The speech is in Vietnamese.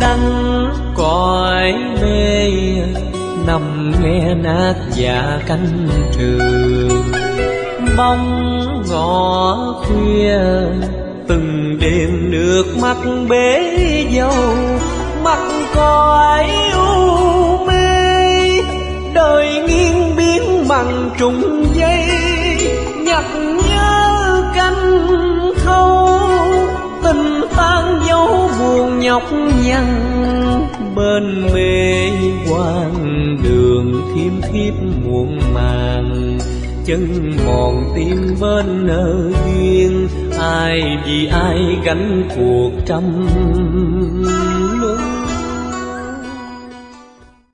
đắng cõi mê nằm nghe nát dạ cánh trường bóng ngõ khuya từng đêm nước mắt bế dâu mặt cõi u mê, đời nghiêng biến bằng trùng dây nhặt nhớ buồn nhăn bên mê quan đường thiêm thiếp muộn màng. Chân mòn tim bên nợ duyên, ai vì ai gánh cuộc trăm